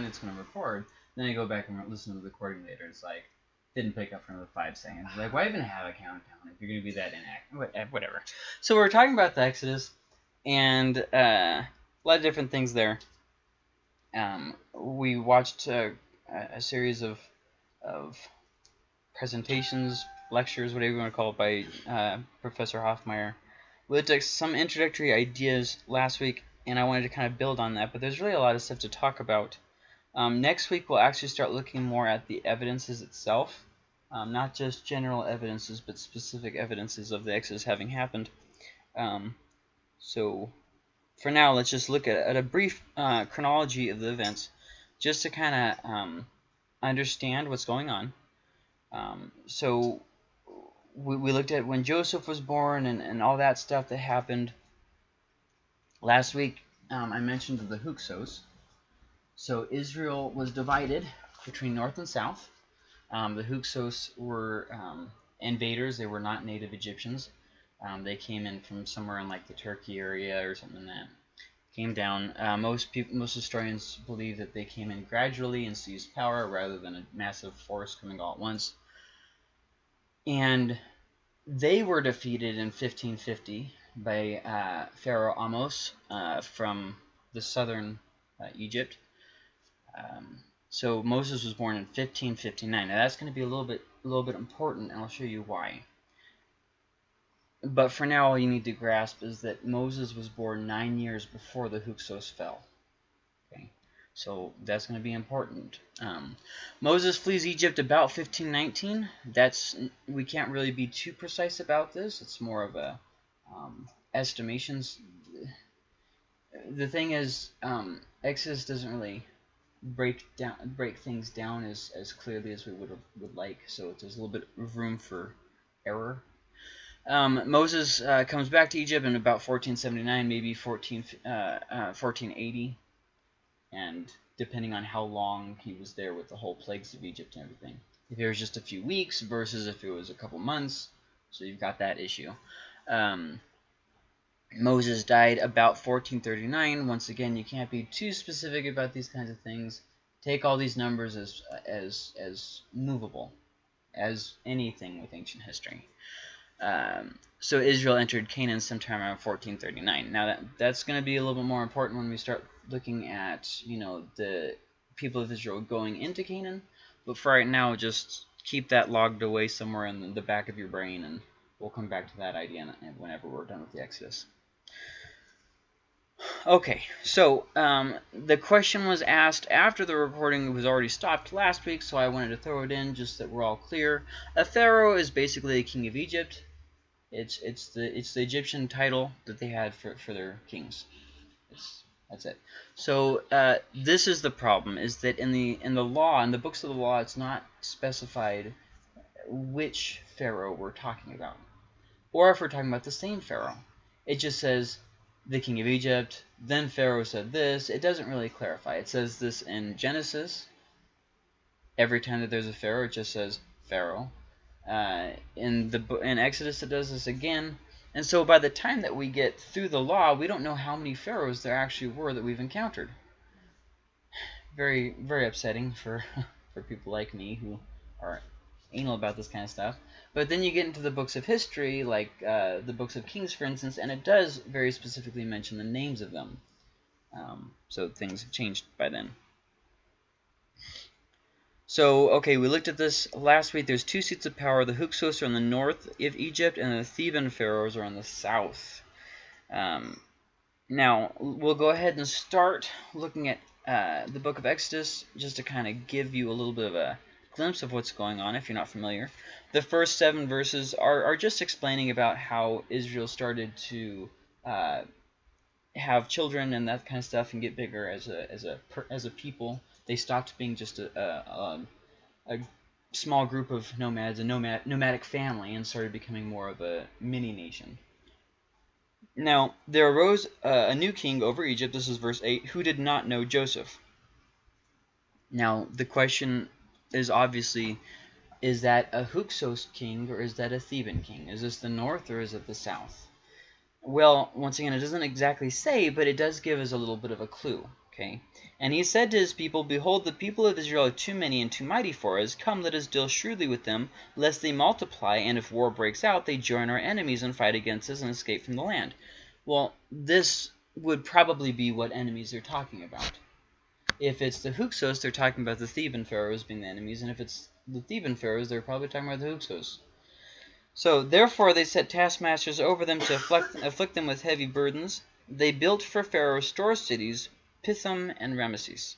done, it's going to record. Then I go back and listen to the recording later. It's like, didn't pick up for another five seconds. Like, why even have a countdown if you're going to be that inactive? Eh, whatever. So we're talking about the Exodus, and uh, a lot of different things there. Um, we watched uh, a series of, of presentations, lectures, whatever you want to call it, by uh, Professor Hoffmeier. We at some introductory ideas last week, and I wanted to kind of build on that, but there's really a lot of stuff to talk about. Um, next week, we'll actually start looking more at the evidences itself, um, not just general evidences, but specific evidences of the Exodus having happened. Um, so for now, let's just look at, at a brief uh, chronology of the events, just to kind of um, understand what's going on. Um, so we, we looked at when Joseph was born and, and all that stuff that happened. Last week, um, I mentioned the Hyksos. So Israel was divided between north and south. Um, the Hyksos were um, invaders. They were not native Egyptians. Um, they came in from somewhere in like the Turkey area or something like that. Came down. Uh, most people, most historians believe that they came in gradually and seized power rather than a massive force coming all at once. And they were defeated in 1550 by uh, Pharaoh Ahmose uh, from the southern uh, Egypt. Um, so Moses was born in 1559. Now that's going to be a little bit a little bit important, and I'll show you why. But for now, all you need to grasp is that Moses was born nine years before the Hyksos fell. Okay, so that's going to be important. Um, Moses flees Egypt about 1519. That's we can't really be too precise about this. It's more of a um, estimations. The thing is, um, Exodus doesn't really break down break things down as, as clearly as we would would like. So there's a little bit of room for error. Um, Moses uh, comes back to Egypt in about 1479, maybe 14, uh, uh, 1480, and depending on how long he was there with the whole plagues of Egypt and everything. If it was just a few weeks versus if it was a couple months, so you've got that issue. Um, Moses died about 1439. Once again, you can't be too specific about these kinds of things. Take all these numbers as as as movable, as anything with ancient history. Um, so Israel entered Canaan sometime around 1439. Now that that's going to be a little bit more important when we start looking at you know the people of Israel going into Canaan. But for right now, just keep that logged away somewhere in the back of your brain, and we'll come back to that idea whenever we're done with the Exodus. Okay, so um, the question was asked after the recording was already stopped last week, so I wanted to throw it in just that we're all clear. A pharaoh is basically a king of Egypt. It's it's the it's the Egyptian title that they had for for their kings. It's, that's it. So uh, this is the problem: is that in the in the law, in the books of the law, it's not specified which pharaoh we're talking about, or if we're talking about the same pharaoh. It just says the king of Egypt. Then Pharaoh said this. It doesn't really clarify. It says this in Genesis. Every time that there's a Pharaoh, it just says Pharaoh. Uh, in the in Exodus, it does this again. And so by the time that we get through the law, we don't know how many pharaohs there actually were that we've encountered. Very, very upsetting for, for people like me who are anal about this kind of stuff. But then you get into the books of history, like uh, the books of Kings, for instance, and it does very specifically mention the names of them. Um, so things have changed by then. So, okay, we looked at this last week. There's two seats of power. The Hyksos are in the north of Egypt, and the Theban pharaohs are in the south. Um, now, we'll go ahead and start looking at uh, the book of Exodus, just to kind of give you a little bit of a glimpse of what's going on if you're not familiar. The first seven verses are, are just explaining about how Israel started to uh, have children and that kind of stuff and get bigger as a as a as a people. They stopped being just a, a, a, a small group of nomads, a nomad nomadic family, and started becoming more of a mini nation. Now there arose a new king over Egypt. This is verse eight, who did not know Joseph. Now the question is obviously, is that a Hyksos king or is that a Theban king? Is this the north or is it the south? Well, once again, it doesn't exactly say, but it does give us a little bit of a clue. Okay. And he said to his people, Behold, the people of Israel are too many and too mighty for us. Come, let us deal shrewdly with them, lest they multiply, and if war breaks out, they join our enemies and fight against us and escape from the land. Well, this would probably be what enemies are talking about. If it's the Hyksos, they're talking about the Theban pharaohs being the enemies, and if it's the Theban pharaohs, they're probably talking about the Hyksos. So, therefore, they set taskmasters over them to afflict, afflict them with heavy burdens. They built for Pharaoh store cities, Pithom and Ramesses.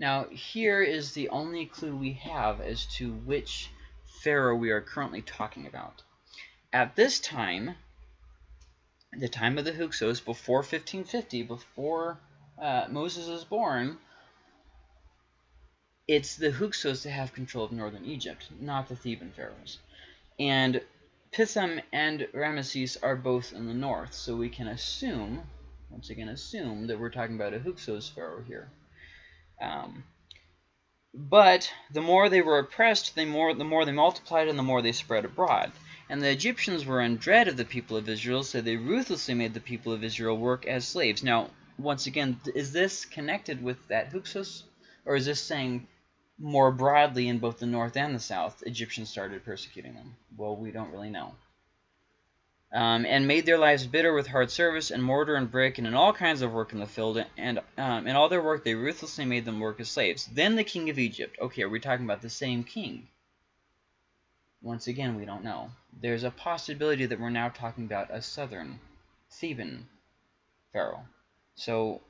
Now, here is the only clue we have as to which Pharaoh we are currently talking about. At this time, the time of the Hyksos, before 1550, before uh, Moses is born, it's the Hyksos that have control of northern Egypt, not the Theban pharaohs. And Pithom and Ramesses are both in the north, so we can assume, once again assume, that we're talking about a Hyksos pharaoh here. Um, but the more they were oppressed, the more, the more they multiplied and the more they spread abroad. And the Egyptians were in dread of the people of Israel, so they ruthlessly made the people of Israel work as slaves. Now, once again, is this connected with that Hyksos? Or is this saying more broadly in both the north and the south, Egyptians started persecuting them? Well, we don't really know. Um, and made their lives bitter with hard service and mortar and brick and in all kinds of work in the field. And um, in all their work, they ruthlessly made them work as slaves. Then the king of Egypt. Okay, are we talking about the same king? Once again, we don't know. There's a possibility that we're now talking about a southern Theban pharaoh. So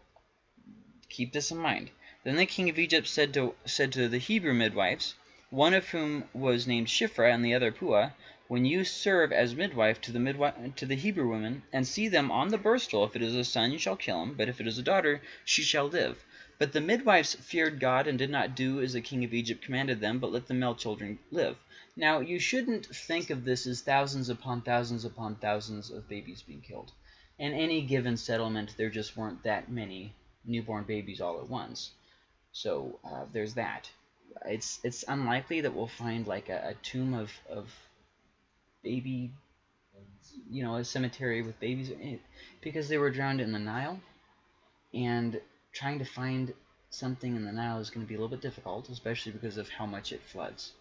keep this in mind. Then the king of Egypt said to, said to the Hebrew midwives, one of whom was named Shiphrah and the other Puah, when you serve as midwife to the midwife to the Hebrew women, and see them on the birth stool, if it is a son, you shall kill him, but if it is a daughter, she shall live. But the midwives feared God and did not do as the king of Egypt commanded them, but let the male children live. Now, you shouldn't think of this as thousands upon thousands upon thousands of babies being killed. In any given settlement, there just weren't that many newborn babies all at once. So uh, there's that. It's it's unlikely that we'll find like a, a tomb of, of baby, you know, a cemetery with babies because they were drowned in the Nile. And trying to find something in the Nile is going to be a little bit difficult, especially because of how much it floods.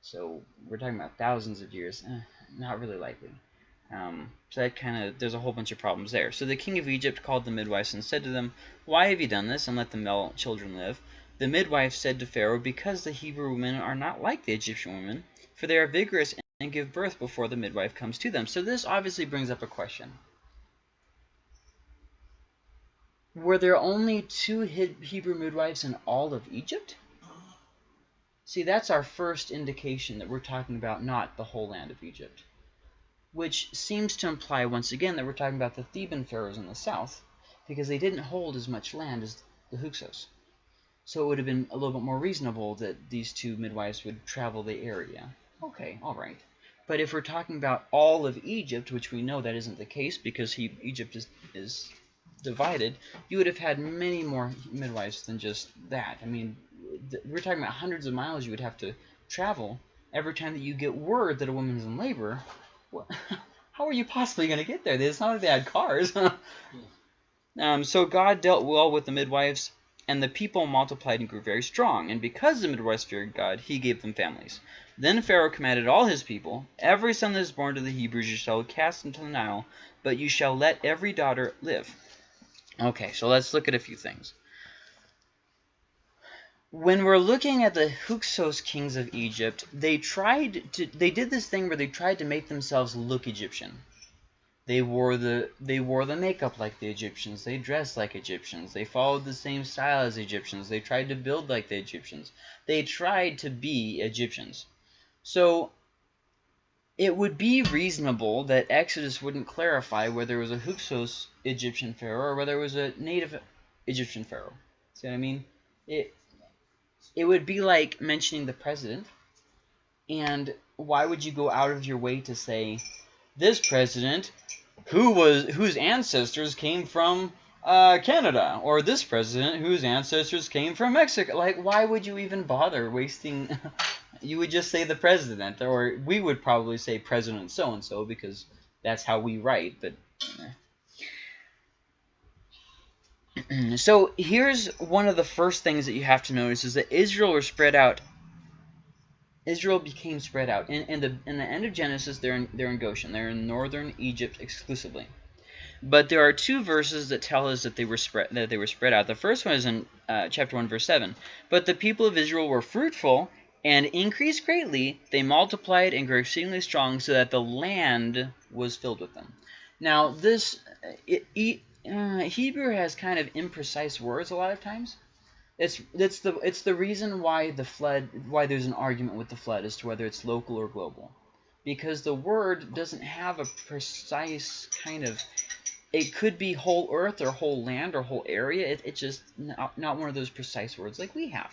So we're talking about thousands of years. Eh, not really likely. Um, so that kind of, there's a whole bunch of problems there. So the king of Egypt called the midwives and said to them, Why have you done this, and let the male children live? The midwife said to Pharaoh, Because the Hebrew women are not like the Egyptian women, for they are vigorous and give birth before the midwife comes to them. So this obviously brings up a question. Were there only two Hebrew midwives in all of Egypt? See, that's our first indication that we're talking about not the whole land of Egypt. Which seems to imply, once again, that we're talking about the Theban pharaohs in the south, because they didn't hold as much land as the Hyksos. So it would have been a little bit more reasonable that these two midwives would travel the area. Okay, all right. But if we're talking about all of Egypt, which we know that isn't the case because he, Egypt is, is divided, you would have had many more midwives than just that. I mean, we're talking about hundreds of miles you would have to travel every time that you get word that a woman is in labor. Well, how are you possibly going to get there? It's not like they had cars. um, so God dealt well with the midwives, and the people multiplied and grew very strong. And because the midwives feared God, he gave them families. Then Pharaoh commanded all his people, Every son that is born to the Hebrews you shall cast into the Nile, but you shall let every daughter live. Okay, so let's look at a few things when we're looking at the Hyksos kings of Egypt, they tried to they did this thing where they tried to make themselves look Egyptian. They wore the they wore the makeup like the Egyptians. They dressed like Egyptians. They followed the same style as Egyptians. They tried to build like the Egyptians. They tried to be Egyptians. So it would be reasonable that Exodus wouldn't clarify whether it was a Hyksos Egyptian pharaoh or whether it was a native Egyptian pharaoh. See what I mean? It it would be like mentioning the president. And why would you go out of your way to say this president who was whose ancestors came from uh, Canada or this president whose ancestors came from Mexico? Like, why would you even bother wasting? you would just say the president, or we would probably say President so and so because that's how we write. But so here's one of the first things that you have to notice is that Israel was spread out. Israel became spread out. In, in the in the end of Genesis, they're in, they're in Goshen. They're in northern Egypt exclusively. But there are two verses that tell us that they were spread that they were spread out. The first one is in uh, chapter one, verse seven. But the people of Israel were fruitful and increased greatly. They multiplied and grew exceedingly strong, so that the land was filled with them. Now, this it, it, uh, Hebrew has kind of imprecise words a lot of times. It's it's the it's the reason why the flood why there's an argument with the flood as to whether it's local or global, because the word doesn't have a precise kind of. It could be whole earth or whole land or whole area. It, it's just not, not one of those precise words like we have.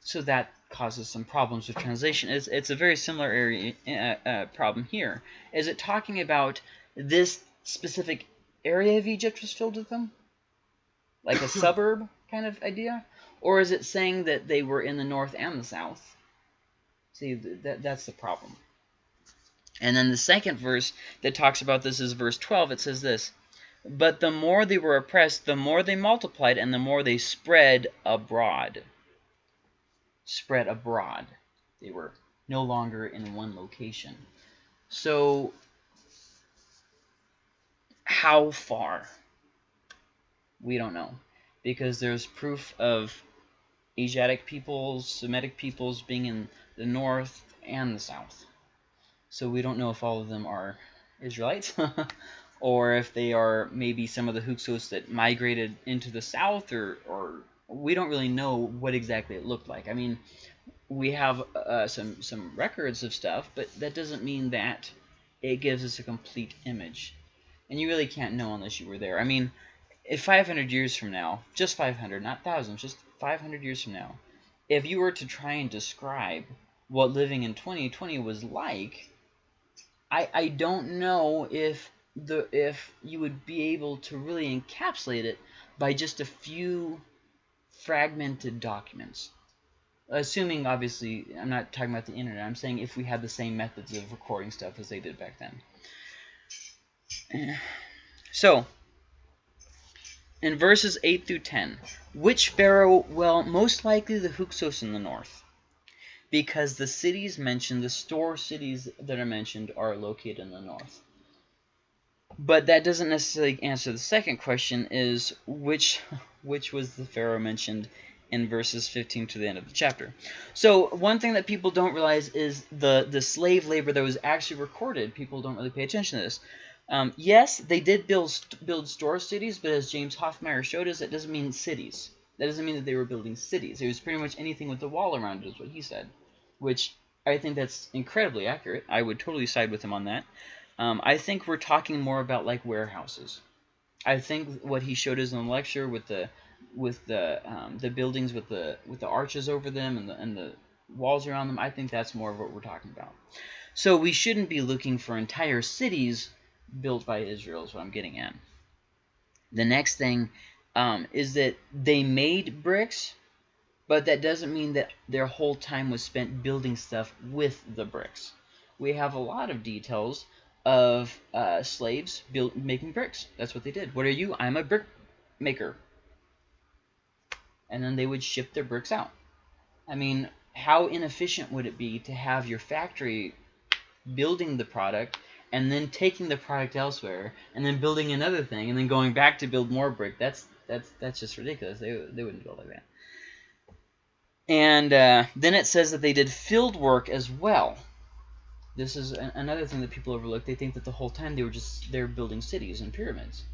So that causes some problems with translation. It's, it's a very similar area uh, uh, problem here. Is it talking about this specific area of Egypt was filled with them? Like a suburb kind of idea? Or is it saying that they were in the north and the south? See, that, that's the problem. And then the second verse that talks about this is verse 12. It says this, But the more they were oppressed, the more they multiplied, and the more they spread abroad. Spread abroad. They were no longer in one location. So how far? We don't know. Because there's proof of Asiatic peoples, Semitic peoples being in the north and the south. So we don't know if all of them are Israelites or if they are maybe some of the Hyksos that migrated into the south or, or we don't really know what exactly it looked like. I mean, we have uh, some, some records of stuff, but that doesn't mean that it gives us a complete image. And you really can't know unless you were there. I mean, if 500 years from now, just 500, not thousands, just 500 years from now, if you were to try and describe what living in 2020 was like, I, I don't know if the if you would be able to really encapsulate it by just a few fragmented documents. Assuming, obviously, I'm not talking about the internet. I'm saying if we had the same methods of recording stuff as they did back then. So, in verses 8 through 10, which Pharaoh? Well, most likely the Hyksos in the north. Because the cities mentioned, the store cities that are mentioned, are located in the north. But that doesn't necessarily answer the second question, is which which was the Pharaoh mentioned in verses 15 to the end of the chapter. So one thing that people don't realize is the, the slave labor that was actually recorded. People don't really pay attention to this. Um, yes, they did build build store cities, but as James Hoffmeier showed us, it doesn't mean cities. That doesn't mean that they were building cities. It was pretty much anything with a wall around it, is what he said, which I think that's incredibly accurate. I would totally side with him on that. Um, I think we're talking more about like warehouses. I think what he showed us in the lecture with the with the um, the buildings with the with the arches over them and the and the walls around them. I think that's more of what we're talking about. So we shouldn't be looking for entire cities built by Israel is what I'm getting at. The next thing um, is that they made bricks, but that doesn't mean that their whole time was spent building stuff with the bricks. We have a lot of details of uh, slaves build, making bricks. That's what they did. What are you? I'm a brick maker. And then they would ship their bricks out. I mean, how inefficient would it be to have your factory building the product and then taking the product elsewhere and then building another thing and then going back to build more brick. That's that's that's just ridiculous. They they wouldn't build like that. And uh, then it says that they did field work as well. This is an, another thing that people overlook. They think that the whole time they were just they're building cities and pyramids.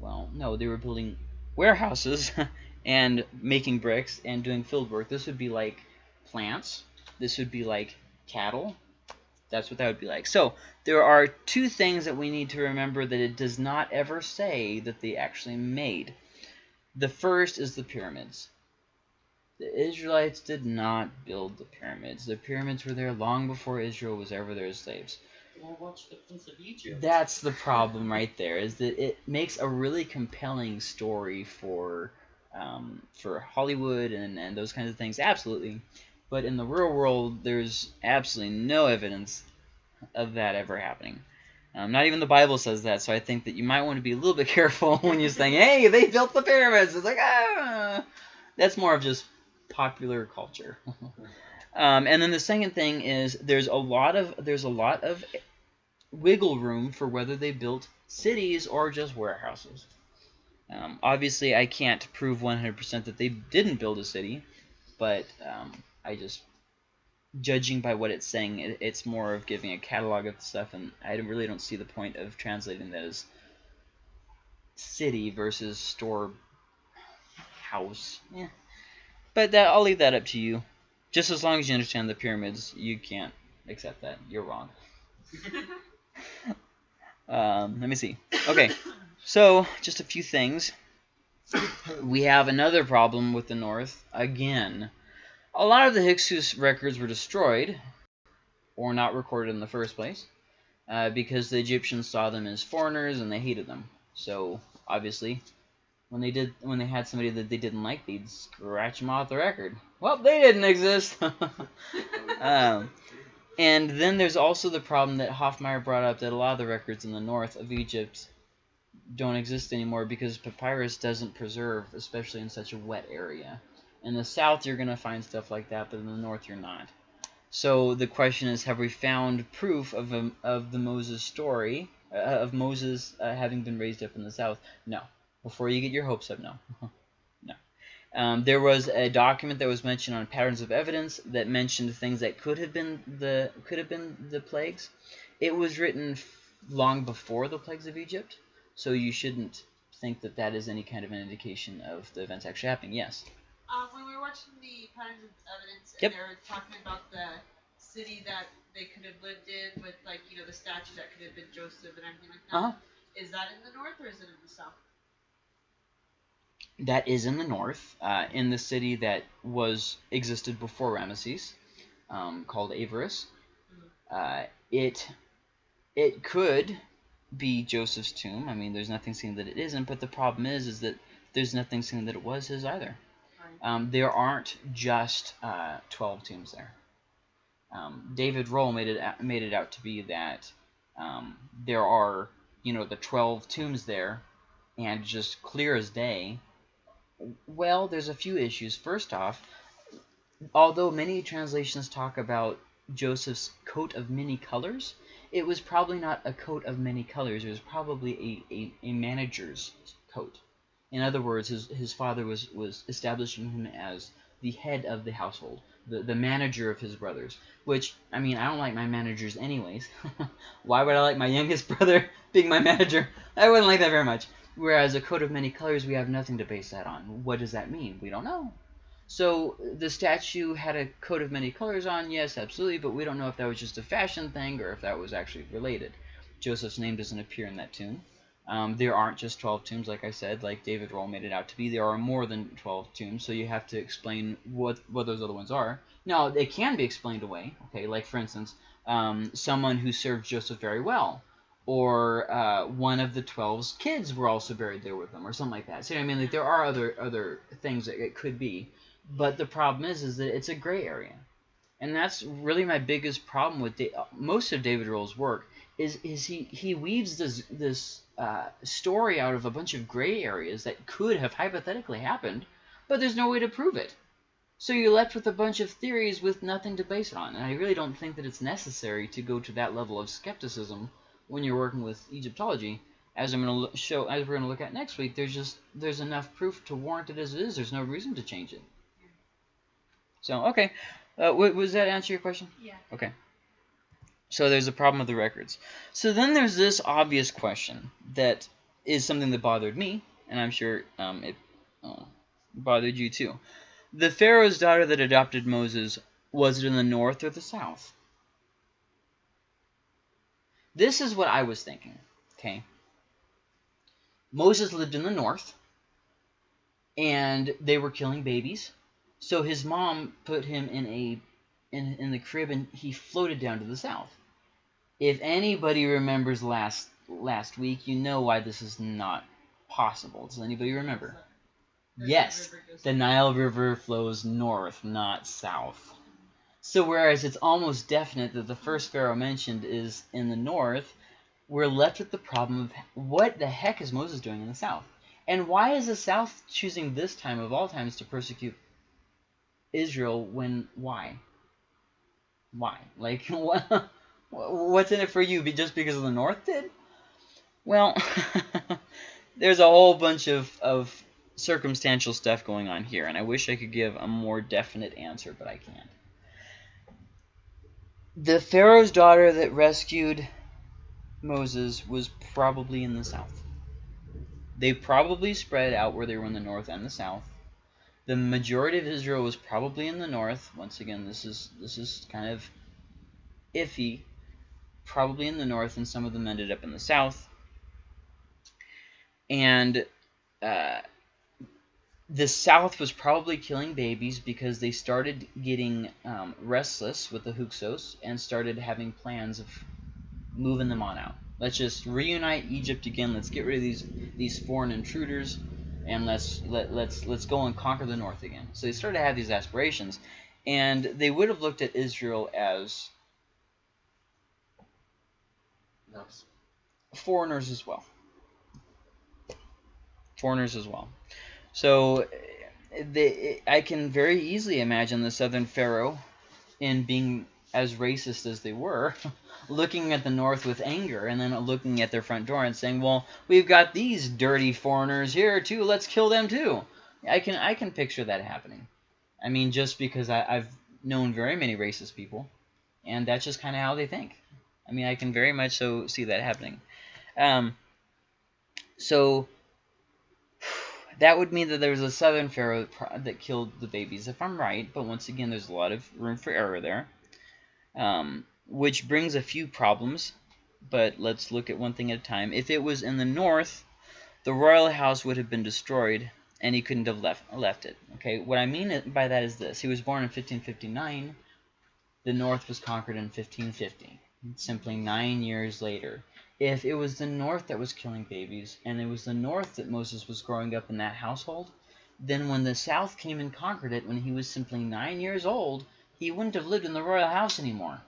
Well, no, they were building warehouses and making bricks and doing field work. This would be like plants. This would be like cattle that's what that would be like. So there are two things that we need to remember that it does not ever say that they actually made. The first is the pyramids. The Israelites did not build the pyramids. The pyramids were there long before Israel was ever their slaves. Well, watch the Prince of Egypt. That's the problem right there, is that it makes a really compelling story for um, for Hollywood and, and those kinds of things. Absolutely. But in the real world, there's absolutely no evidence of that ever happening. Um, not even the Bible says that, so I think that you might want to be a little bit careful when you're saying, "Hey, they built the pyramids." It's like, ah, that's more of just popular culture. um, and then the second thing is there's a lot of there's a lot of wiggle room for whether they built cities or just warehouses. Um, obviously, I can't prove 100% that they didn't build a city, but um, I just judging by what it's saying, it, it's more of giving a catalog of stuff, and I really don't see the point of translating that as city versus store house. Yeah. But that I'll leave that up to you. Just as long as you understand the pyramids, you can't accept that. You're wrong. um, let me see. Okay, so just a few things. We have another problem with the North again. A lot of the Hyksos records were destroyed, or not recorded in the first place, uh, because the Egyptians saw them as foreigners and they hated them. So obviously, when they did, when they had somebody that they didn't like, they'd scratch them off the record. Well, they didn't exist. um, and then there's also the problem that Hoffmeier brought up that a lot of the records in the north of Egypt don't exist anymore because papyrus doesn't preserve, especially in such a wet area. In the south, you're going to find stuff like that, but in the north, you're not. So the question is, have we found proof of, a, of the Moses story, uh, of Moses uh, having been raised up in the south? No. Before you get your hopes up, no. no. Um, there was a document that was mentioned on patterns of evidence that mentioned things that could have been the could have been the plagues. It was written long before the plagues of Egypt, so you shouldn't think that that is any kind of an indication of the events actually happening. Yes. Um, when we were watching the patterns of evidence, and Yep. they were talking about the city that they could have lived in with, like, you know, the statue that could have been Joseph and everything like that. Uh-huh. Is that in the north or is it in the south? That is in the north, uh, in the city that was existed before Ramesses, um, called Avaris. Uh, it it could be Joseph's tomb. I mean, there's nothing saying that it isn't, but the problem is, is that there's nothing saying that it was his either. Um, there aren't just uh, 12 tombs there. Um, David Rohl made it out- made it out to be that um, there are you know the 12 tombs there, and just clear as day. Well, there's a few issues. First off, although many translations talk about Joseph's coat of many colors, it was probably not a coat of many colors. It was probably a, a, a manager's coat. In other words, his, his father was, was establishing him as the head of the household, the, the manager of his brothers. Which, I mean, I don't like my managers anyways. Why would I like my youngest brother being my manager? I wouldn't like that very much. Whereas a coat of many colors, we have nothing to base that on. What does that mean? We don't know. So the statue had a coat of many colors on, yes, absolutely, but we don't know if that was just a fashion thing or if that was actually related. Joseph's name doesn't appear in that tomb. Um, there aren't just 12 tombs, like I said, like David Rohl made it out to be. There are more than 12 tombs, so you have to explain what, what those other ones are. Now, they can be explained away, okay, like for instance, um, someone who served Joseph very well, or uh, one of the 12's kids were also buried there with them, or something like that. So, I mean, like, there are other, other things that it could be. But the problem is, is that it's a gray area, and that's really my biggest problem with da- most of David Rohl's work. Is is he he weaves this this uh, story out of a bunch of gray areas that could have hypothetically happened, but there's no way to prove it. So you're left with a bunch of theories with nothing to base it on, and I really don't think that it's necessary to go to that level of skepticism when you're working with Egyptology. As I'm going to show, as we're going to look at next week, there's just there's enough proof to warrant it as it is. There's no reason to change it. So, okay. Uh, w- was that answer your question? Yeah. Okay. So there's a problem with the records. So then there's this obvious question that is something that bothered me, and I'm sure um, it uh, bothered you too. The Pharaoh's daughter that adopted Moses, was it in the north or the south? This is what I was thinking, okay? Moses lived in the north, and they were killing babies. So his mom put him in a in in the crib, and he floated down to the south. If anybody remembers last last week, you know why this is not possible. Does anybody remember? Yes, the Nile River flows north, not south. So whereas it's almost definite that the first pharaoh mentioned is in the north, we're left with the problem of what the heck is Moses doing in the south? And why is the south choosing this time of all times to persecute Israel when why? Why? Like what what's in it for you just because of the north did? Well, there's a whole bunch of, of circumstantial stuff going on here, and I wish I could give a more definite answer, but I can't. The Pharaoh's daughter that rescued Moses was probably in the south. They probably spread out where they were in the north and the south. The majority of Israel was probably in the north. Once again, this is this is kind of iffy. Probably in the north, and some of them ended up in the south. And uh, the South was probably killing babies because they started getting um, restless with the Hyksos and started having plans of moving them on out. Let's just reunite Egypt again. Let's get rid of these these foreign intruders, and let's let let's let's go and conquer the North again. So they started to have these aspirations, and they would have looked at Israel as foreigners as well. Foreigners as well. So they, I can very easily imagine the Southern Pharaoh in being as racist as they were, looking at the North with anger and then looking at their front door and saying, well, we've got these dirty foreigners here too, let's kill them too. I can I can picture that happening. I mean, just because I, I've known very many racist people, and that's just kind of how they think. I mean, I can very much so see that happening. Um, so that would mean that there was a southern pharaoh that killed the babies, if I'm right. But once again, there's a lot of room for error there, um, which brings a few problems. But let's look at one thing at a time. If it was in the north, the royal house would have been destroyed, and he couldn't have left left it. Okay, what I mean by that is this: he was born in 1559. The north was conquered in 1550. Simply nine years later if it was the North that was killing babies, and it was the North that Moses was growing up in that household, then when the South came and conquered it when he was simply nine years old, he wouldn't have lived in the royal house anymore.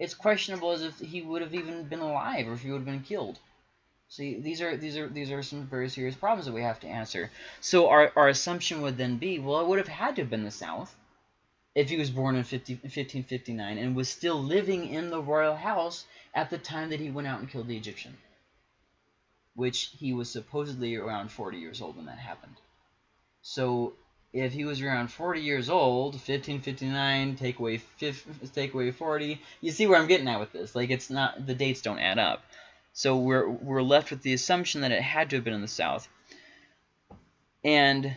It's questionable as if he would have even been alive or if he would have been killed. See, these are these are these are some very serious problems that we have to answer. So our, our assumption would then be, well, it would have had to have been the South if he was born in 50, 1559 and was still living in the royal house at the time that he went out and killed the Egyptian, which he was supposedly around 40 years old when that happened. So if he was around 40 years old, 1559, take away 50, take away 40, you see where I'm getting at with this. Like it's not the dates don't add up. So we're we're left with the assumption that it had to have been in the south. And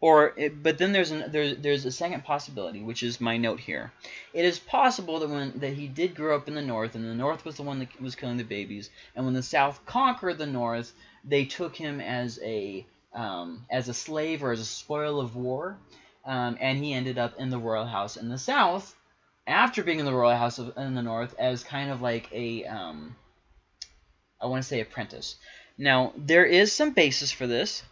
or, it, but then there's an, there, there's a second possibility, which is my note here. It is possible that when that he did grow up in the north, and the north was the one that was killing the babies, and when the south conquered the north, they took him as a um, as a slave or as a spoil of war, um, and he ended up in the royal house in the south, after being in the royal house of, in the north as kind of like a um, I want to say apprentice. Now there is some basis for this.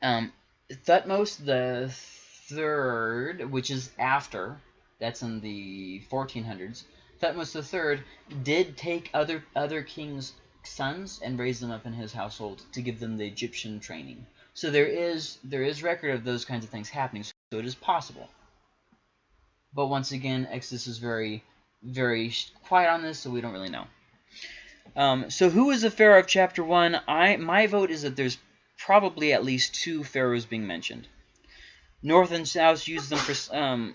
Um, Thutmose the third, which is after, that's in the 1400s. Thutmose the third did take other other kings' sons and raise them up in his household to give them the Egyptian training. So there is there is record of those kinds of things happening. So it is possible. But once again, Exodus is very very quiet on this, so we don't really know. Um, so who is the Pharaoh of chapter one? I my vote is that there's probably at least two pharaohs being mentioned. North and South used them for um,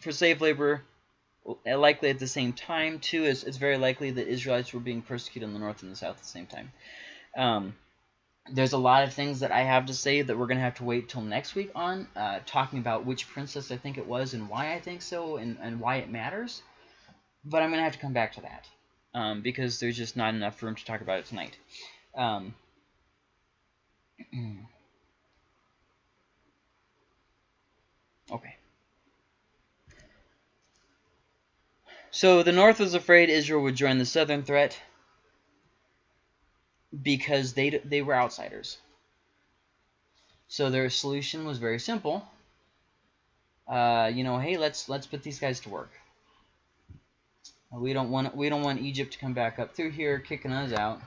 for slave labor, uh, likely at the same time too. It's, it's very likely that Israelites were being persecuted in the North and the South at the same time. Um, there's a lot of things that I have to say that we're going to have to wait till next week on, uh, talking about which princess I think it was and why I think so and, and why it matters. But I'm going to have to come back to that um, because there's just not enough room to talk about it tonight. Um, okay. So the North was afraid Israel would join the Southern threat because they they were outsiders. So their solution was very simple. Uh, you know, hey, let's let's put these guys to work. We don't want we don't want Egypt to come back up through here, kicking us out,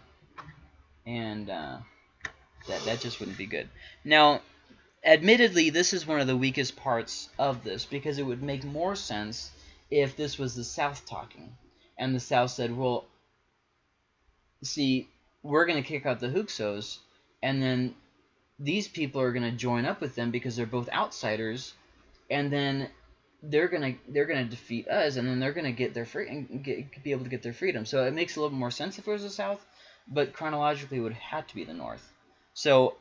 and uh, that that just wouldn't be good. Now, admittedly, this is one of the weakest parts of this because it would make more sense if this was the South talking, and the South said, "Well, see, we're going to kick out the Hyksos, and then these people are going to join up with them because they're both outsiders, and then they're gonna they're gonna defeat us, and then they're gonna get their free and get, be able to get their freedom. So it makes a little more sense if it was the South, but chronologically it would have to be the North. So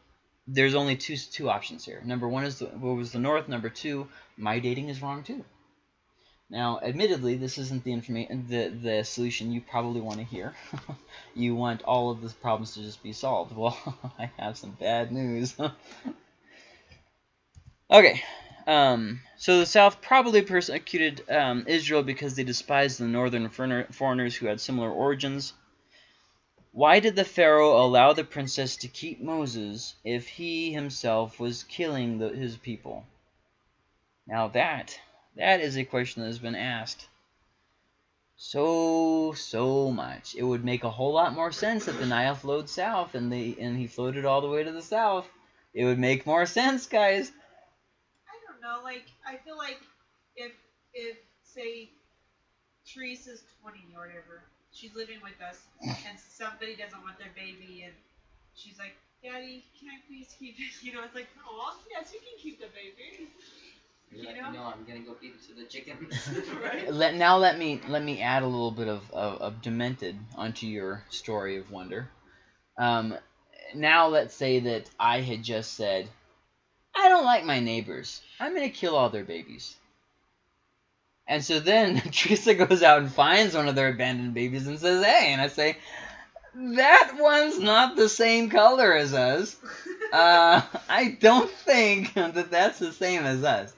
there's only two two options here. Number one is the, what was the North. Number two, my dating is wrong too. Now, admittedly, this isn't the information the the solution you probably want to hear. you want all of the problems to just be solved. Well, I have some bad news. okay, um, so the South probably persecuted um, Israel because they despised the northern foreigners who had similar origins. Why did the Pharaoh allow the princess to keep Moses if he himself was killing the, his people? Now that, that is a question that has been asked so, so much. It would make a whole lot more sense if the Nile flowed south and, they, and he floated all the way to the south. It would make more sense, guys I don't know, like I feel like if if say Teresa's twenty or whatever, she's living with us, and somebody doesn't want their baby, and she's like, "Daddy, can I please keep it?" You know, it's like, "Oh, yes, you can keep the baby." You know? No, I'm gonna go feed it to the chickens. right? Let now let me let me add a little bit of, of, of demented onto your story of wonder. Um, now let's say that I had just said, I don't like my neighbors. I'm going to kill all their babies. And so then Teresa goes out and finds one of their abandoned babies and says, hey, and I say, that one's not the same color as us. Uh, I don't think that that's the same as us.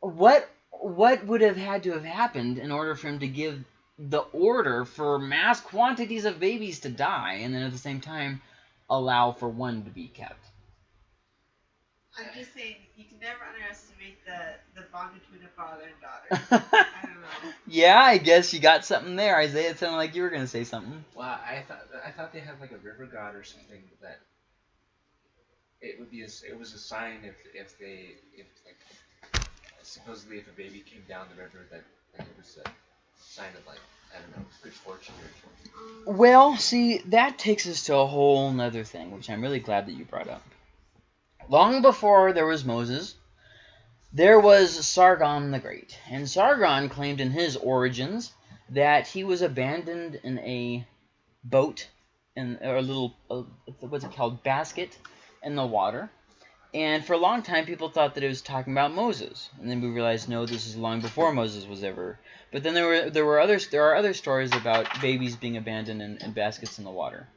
What what would have had to have happened in order for him to give the order for mass quantities of babies to die and then at the same time allow for one to be kept? I'm just saying, you can never underestimate the, the bond between a father and daughter. I don't know. Yeah, I guess you got something there, Isaiah. It sounded like you were gonna say something. Well, I thought I thought they had like a river god or something that it would be a, it was a sign if if they if like supposedly if a baby came down the river that, that it was a sign of like I don't know good fortune or something. Well, see, that takes us to a whole nother thing, which I'm really glad that you brought up. Long before there was Moses, there was Sargon the Great. And Sargon claimed in his origins that he was abandoned in a boat, in or a little, uh, what's it called, basket in the water. And for a long time, people thought that it was talking about Moses, and then we realized no, this is long before Moses was ever. But then there were there were others there are other stories about babies being abandoned in, in baskets in the water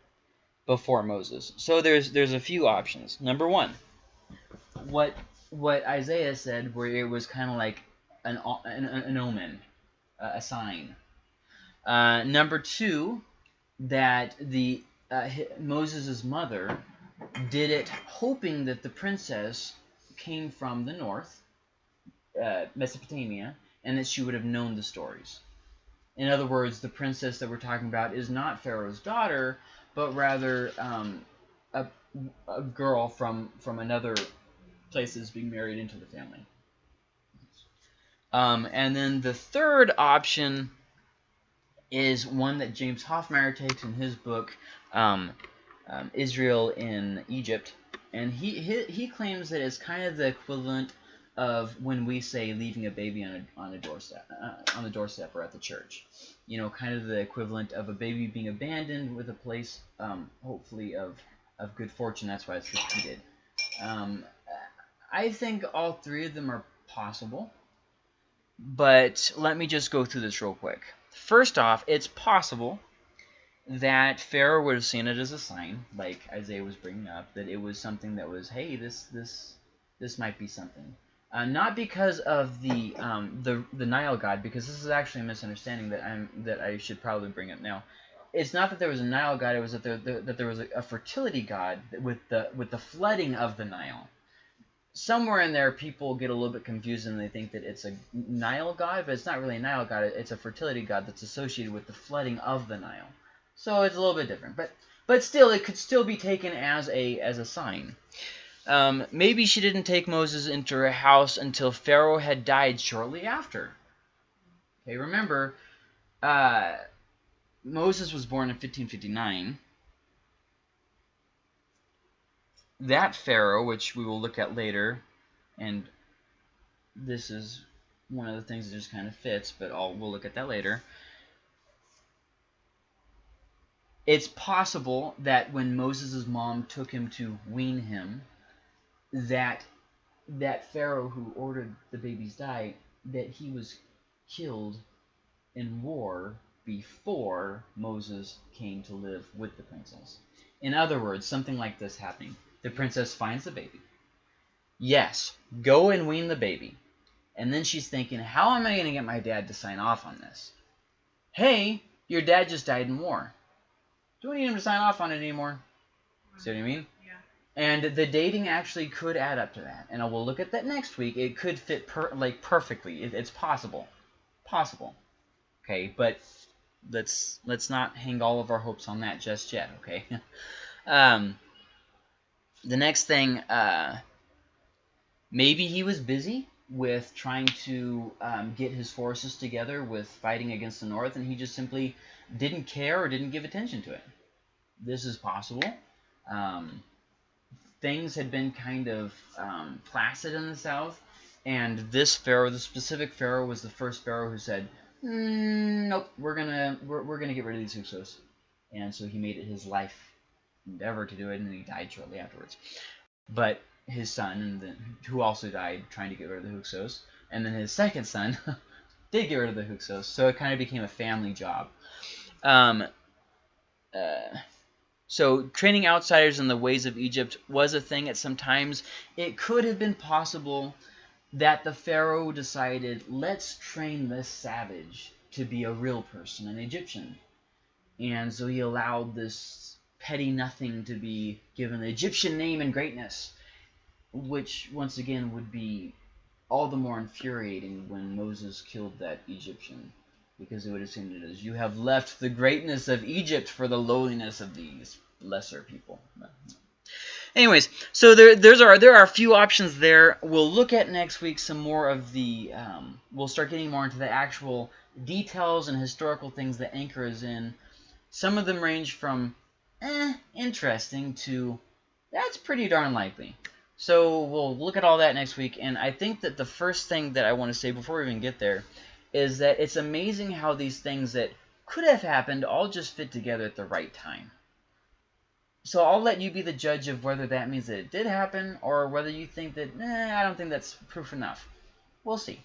before Moses. So there's there's a few options. Number one, what what Isaiah said, where it was kind of like an, an, an omen, uh, a sign. Uh, number two, that the uh, Moses' mother did it hoping that the princess came from the north, uh, Mesopotamia, and that she would have known the stories. In other words, the princess that we're talking about is not Pharaoh's daughter, but rather um, a, a girl from, from another places being married into the family. Um, and then the third option is one that James Hoffmeier takes in his book, um, um, Israel in Egypt. And he, he, he claims that it's kind of the equivalent of when we say leaving a baby on a, on a doorstep uh, on the doorstep or at the church. You know, kind of the equivalent of a baby being abandoned with a place, um, hopefully, of, of good fortune. That's why it's repeated. Um, I think all three of them are possible. But let me just go through this real quick. First off, it's possible that Pharaoh would have seen it as a sign, like Isaiah was bringing up, that it was something that was, hey, this this this might be something. Uh, not because of the um, the the Nile god, because this is actually a misunderstanding that I'm that I should probably bring up now. It's not that there was a Nile god; it was that there, that there was a, a fertility god with the with the flooding of the Nile. Somewhere in there, people get a little bit confused and they think that it's a Nile god, but it's not really a Nile god. It's a fertility god that's associated with the flooding of the Nile. So it's a little bit different, but but still, it could still be taken as a as a sign. Um, maybe she didn't take Moses into her house until Pharaoh had died shortly after. Okay, remember, uh, Moses was born in 1559. That Pharaoh, which we will look at later, and this is one of the things that just kind of fits, but I'll, we'll look at that later. It's possible that when Moses' mom took him to wean him, that that Pharaoh who ordered the babies die, that he was killed in war before Moses came to live with the princess. In other words, something like this happening. The princess finds the baby. Yes, go and wean the baby. And then she's thinking, how am I going to get my dad to sign off on this? Hey, your dad just died in war. Do we need him to sign off on it anymore? See what I mean? Yeah. And the dating actually could add up to that. And we'll look at that next week. It could fit per like perfectly. It, it's possible. Possible. Okay, but let's let's not hang all of our hopes on that just yet, okay? um, the next thing, uh, maybe he was busy with trying to um, get his forces together with fighting against the North, and he just simply didn't care or didn't give attention to it. This is possible. Um, things had been kind of um, placid in the South, and this pharaoh, the specific pharaoh, was the first pharaoh who said, mm, "Nope, we're gonna we're, we're gonna get rid of these Hyksos," and so he made it his life endeavor to do it, and he died shortly afterwards. But his son, then who also died trying to get rid of the Hyksos, and then his second son did get rid of the Hyksos, so it kind of became a family job. Um, uh, so training outsiders in the ways of Egypt was a thing at some times. It could have been possible that the Pharaoh decided, let's train this savage to be a real person, an Egyptian. And so he allowed this petty nothing to be given the Egyptian name and greatness, which once again would be all the more infuriating when Moses killed that Egyptian because it would have seemed as you have left the greatness of Egypt for the lowliness of these lesser people. Anyways, so there there's are there are a few options there. We'll look at next week some more of the um, we'll start getting more into the actual details and historical things that Anchor is in. Some of them range from eh, interesting to that's pretty darn likely. So we'll look at all that next week, and I think that the first thing that I want to say before we even get there is that it's amazing how these things that could have happened all just fit together at the right time. So I'll let you be the judge of whether that means that it did happen or whether you think that, eh, I don't think that's proof enough. We'll see.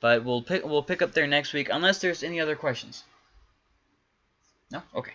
But we'll pick we'll pick up there next week unless there's any other questions. No? Okay.